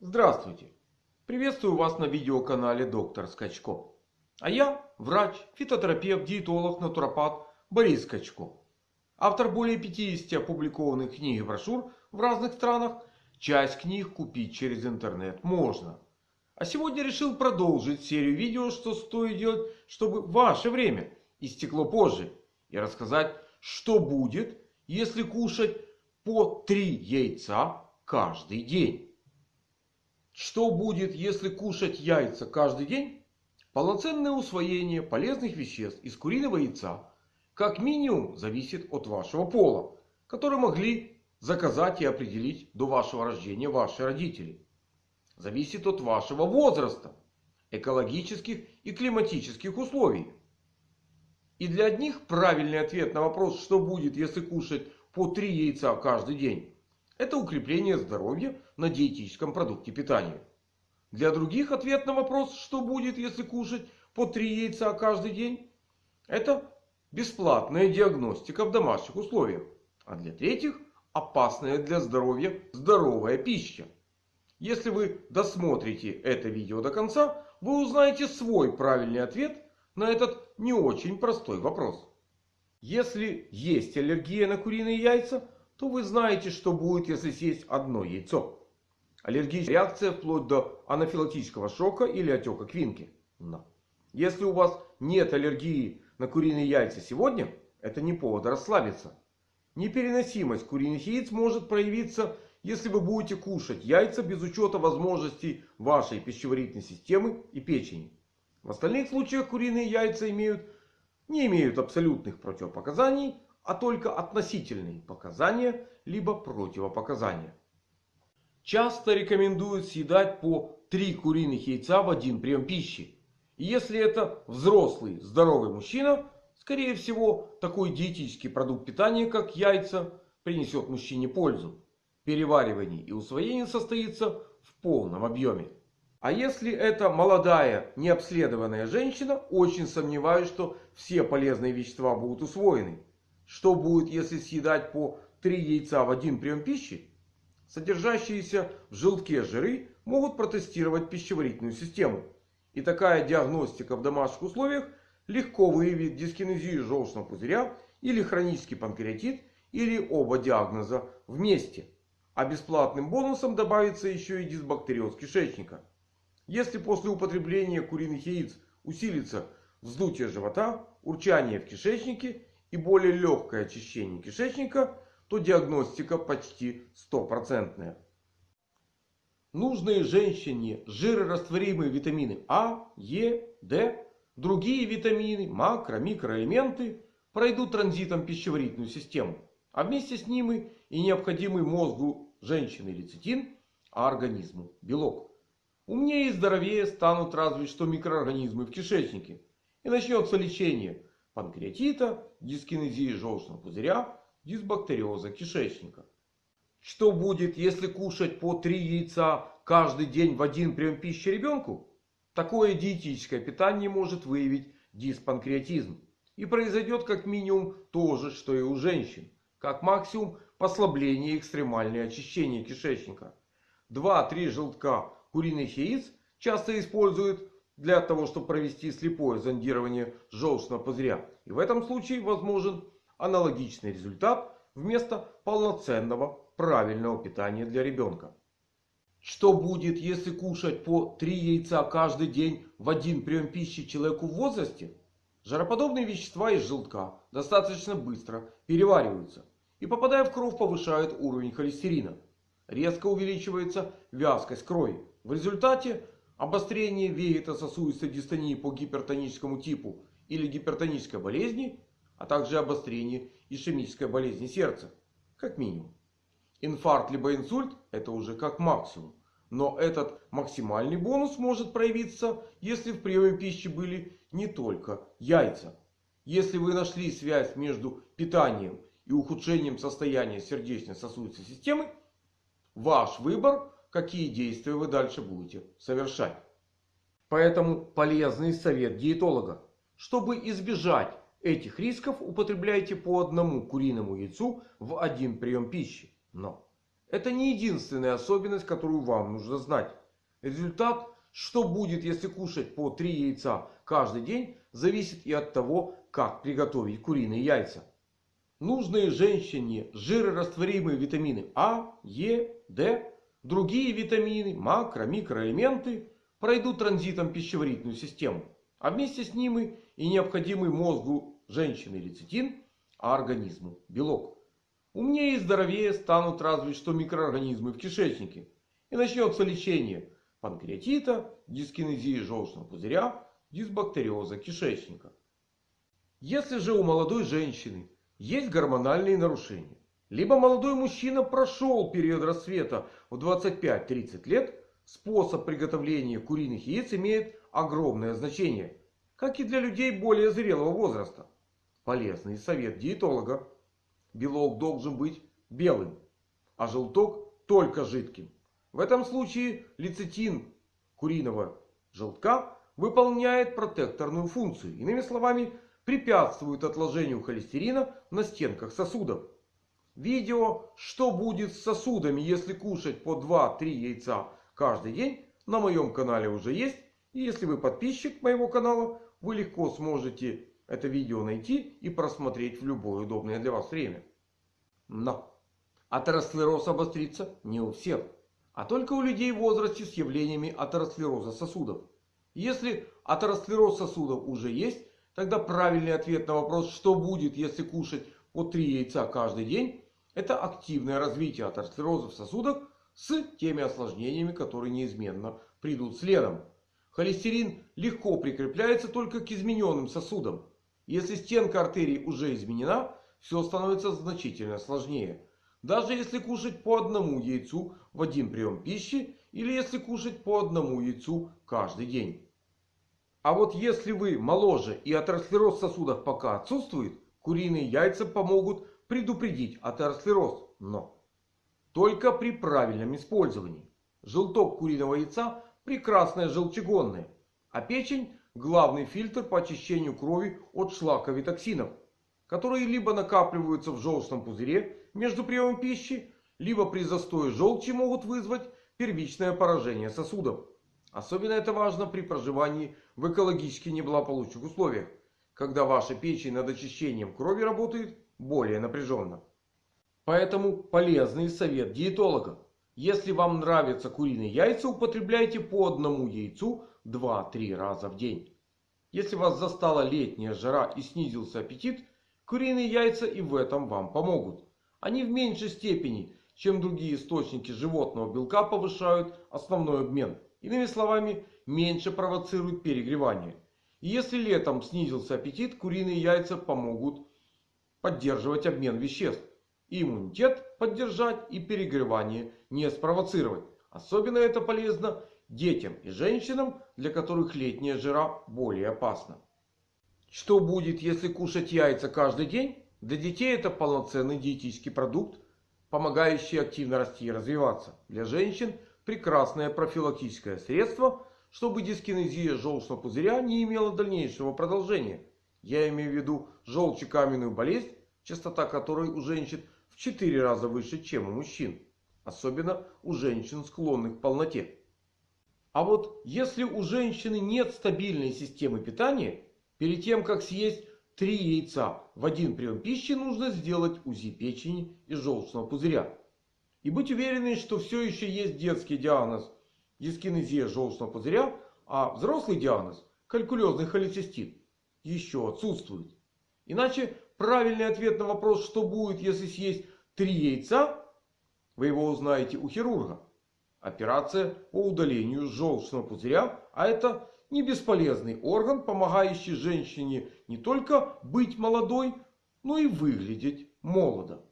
Здравствуйте! Приветствую вас на видеоканале Доктор Скачко. А я врач, фитотерапевт, диетолог, натуропат Борис Скачко. Автор более 50 опубликованных книг и брошюр в разных странах. Часть книг купить через интернет можно. А сегодня решил продолжить серию видео, что стоит делать, чтобы ваше время истекло позже. И рассказать, что будет, если кушать по 3 яйца каждый день. Что будет, если кушать яйца каждый день? Полноценное усвоение полезных веществ из куриного яйца как минимум зависит от вашего пола. Который могли заказать и определить до вашего рождения ваши родители. Зависит от вашего возраста, экологических и климатических условий. И для одних правильный ответ на вопрос, что будет, если кушать по 3 яйца каждый день. Это укрепление здоровья на диетическом продукте питания. Для других ответ на вопрос, что будет, если кушать по 3 яйца каждый день. Это бесплатная диагностика в домашних условиях. А для третьих опасная для здоровья здоровая пища. Если вы досмотрите это видео до конца, вы узнаете свой правильный ответ на этот не очень простой вопрос. Если есть аллергия на куриные яйца, то вы знаете, что будет, если съесть одно яйцо. Аллергическая реакция вплоть до анафилактического шока или отека квинки. Но если у вас нет аллергии на куриные яйца сегодня, это не повод расслабиться. Непереносимость куриных яиц может проявиться, если вы будете кушать яйца без учета возможностей вашей пищеварительной системы и печени. В остальных случаях куриные яйца имеют не имеют абсолютных противопоказаний, а только относительные показания либо противопоказания. Часто рекомендуют съедать по 3 куриных яйца в один прием пищи. И если это взрослый здоровый мужчина, скорее всего такой диетический продукт питания как яйца принесет мужчине пользу. Переваривание и усвоение состоится в полном объеме. А если это молодая необследованная женщина, очень сомневаюсь, что все полезные вещества будут усвоены. Что будет, если съедать по 3 яйца в один прием пищи? Содержащиеся в желтке жиры могут протестировать пищеварительную систему. И такая диагностика в домашних условиях легко выявит дискинезию желчного пузыря или хронический панкреатит или оба диагноза вместе. А бесплатным бонусом добавится еще и дисбактериоз кишечника. Если после употребления куриных яиц усилится вздутие живота, урчание в кишечнике и более легкое очищение кишечника, то диагностика почти стопроцентная. Нужные женщине жирорастворимые витамины А, Е, Д, другие витамины, макро, микроэлементы пройдут транзитом пищеварительную систему. А вместе с ними и необходимый мозгу женщины лецитин, а организму белок. Умнее и здоровее станут разве что микроорганизмы в кишечнике. И начнется лечение панкреатита, дискинезии желчного пузыря, дисбактериоза кишечника. Что будет, если кушать по 3 яйца каждый день в один прием пищи ребенку? Такое диетическое питание может выявить диспанкреатизм. И произойдет как минимум то же, что и у женщин. Как максимум послабление и экстремальное очищение кишечника. 2-3 желтка куриных яиц часто используют для того, чтобы провести слепое зондирование желчного пузыря. И в этом случае возможен аналогичный результат вместо полноценного правильного питания для ребенка. Что будет, если кушать по 3 яйца каждый день в один прием пищи человеку в возрасте? Жароподобные вещества из желтка достаточно быстро перевариваются. И попадая в кровь повышают уровень холестерина. Резко увеличивается вязкость крови. В результате обострение вегетососудистой дистонии по гипертоническому типу или гипертонической болезни, а также обострение ишемической болезни сердца. Как минимум. Инфаркт либо инсульт это уже как максимум. Но этот максимальный бонус может проявиться, если в приеме пищи были не только яйца. Если вы нашли связь между питанием и ухудшением состояния сердечно-сосудистой системы, ваш выбор какие действия вы дальше будете совершать. Поэтому полезный совет диетолога. Чтобы избежать этих рисков, употребляйте по одному куриному яйцу в один прием пищи. Но Это не единственная особенность, которую вам нужно знать. Результат, что будет, если кушать по 3 яйца каждый день, зависит и от того, как приготовить куриные яйца. Нужные женщине жирорастворимые витамины А, Е, Д, другие витамины, макро, микроэлементы пройдут транзитом пищеварительную систему. А вместе с ними и необходимый мозгу женщины лецитин, а организму белок. Умнее и здоровее станут разве что микроорганизмы в кишечнике. И начнется лечение панкреатита, дискинезии желчного пузыря, дисбактериоза кишечника. Если же у молодой женщины есть гормональные нарушения, либо молодой мужчина прошел период рассвета в 25-30 лет, способ приготовления куриных яиц имеет огромное значение. Как и для людей более зрелого возраста. Полезный совет диетолога. Белок должен быть белым, а желток только жидким. В этом случае лецитин куриного желтка выполняет протекторную функцию. Иными словами, препятствует отложению холестерина на стенках сосудов. Видео «Что будет с сосудами, если кушать по 2-3 яйца каждый день» на моем канале уже есть. И если вы подписчик моего канала, вы легко сможете это видео найти и просмотреть в любое удобное для вас время. Но атеросклероз обострится не у всех, а только у людей в возрасте с явлениями атеросклероза сосудов. Если атеросклероз сосудов уже есть, тогда правильный ответ на вопрос, что будет, если кушать по 3 яйца каждый день, это активное развитие атеросклероза в сосудах с теми осложнениями, которые неизменно придут следом. Холестерин легко прикрепляется только к измененным сосудам. Если стенка артерий уже изменена, все становится значительно сложнее. Даже если кушать по одному яйцу в один прием пищи или если кушать по одному яйцу каждый день. А вот если вы моложе и атеросклероз в сосудах пока отсутствует, куриные яйца помогут предупредить атеросклероз. Но только при правильном использовании. Желток куриного яйца прекрасное желчегонное. А печень главный фильтр по очищению крови от шлаковых токсинов. Которые либо накапливаются в желчном пузыре между приемом пищи, либо при застое желчи могут вызвать первичное поражение сосудов. Особенно это важно при проживании в экологически неблагополучных условиях. Когда ваша печень над очищением крови работает более напряженно. Поэтому полезный совет диетолога. Если вам нравятся куриные яйца, употребляйте по одному яйцу 2-3 раза в день. Если вас застала летняя жара и снизился аппетит, куриные яйца и в этом вам помогут. Они в меньшей степени, чем другие источники животного белка, повышают основной обмен. Иными словами, меньше провоцирует перегревание. И если летом снизился аппетит, куриные яйца помогут поддерживать обмен веществ. И иммунитет поддержать и перегревание не спровоцировать. Особенно это полезно детям и женщинам, для которых летняя жара более опасна. Что будет, если кушать яйца каждый день? Для детей это полноценный диетический продукт, помогающий активно расти и развиваться. Для женщин прекрасное профилактическое средство, чтобы дискинезия желчного пузыря не имела дальнейшего продолжения. Я имею в виду желчекаменную болезнь, частота которой у женщин в 4 раза выше, чем у мужчин. Особенно у женщин, склонных к полноте. А вот если у женщины нет стабильной системы питания, перед тем как съесть 3 яйца в один прием пищи, нужно сделать УЗИ печени и желчного пузыря. И быть уверенной, что все еще есть детский диагноз дискинезия желчного пузыря, а взрослый диагноз калькулезный холецистит еще отсутствует. Иначе правильный ответ на вопрос, что будет, если съесть 3 яйца, вы его узнаете у хирурга. Операция по удалению желчного пузыря, а это не бесполезный орган, помогающий женщине не только быть молодой, но и выглядеть молодо.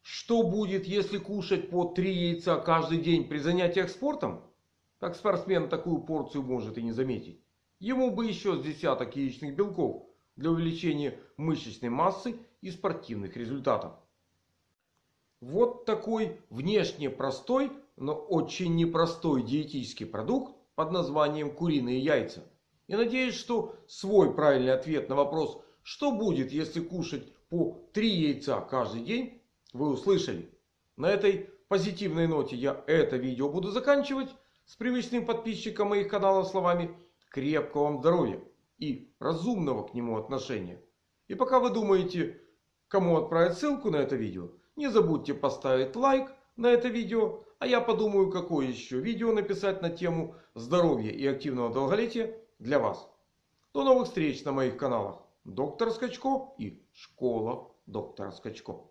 Что будет, если кушать по 3 яйца каждый день при занятиях спортом? Так спортсмен такую порцию может и не заметить. Ему бы еще с десяток яичных белков для увеличения мышечной массы и спортивных результатов. Вот такой внешне простой, но очень непростой диетический продукт под названием куриные яйца. И надеюсь, что свой правильный ответ на вопрос, что будет, если кушать по 3 яйца каждый день, вы услышали. На этой позитивной ноте я это видео буду заканчивать. С привычным подписчиком моих каналов словами крепкого вам здоровья и разумного к нему отношения. И пока вы думаете, кому отправить ссылку на это видео, не забудьте поставить лайк на это видео. А я подумаю, какое еще видео написать на тему здоровья и активного долголетия для вас. До новых встреч на моих каналах. Доктор Скачко и Школа доктора Скачко.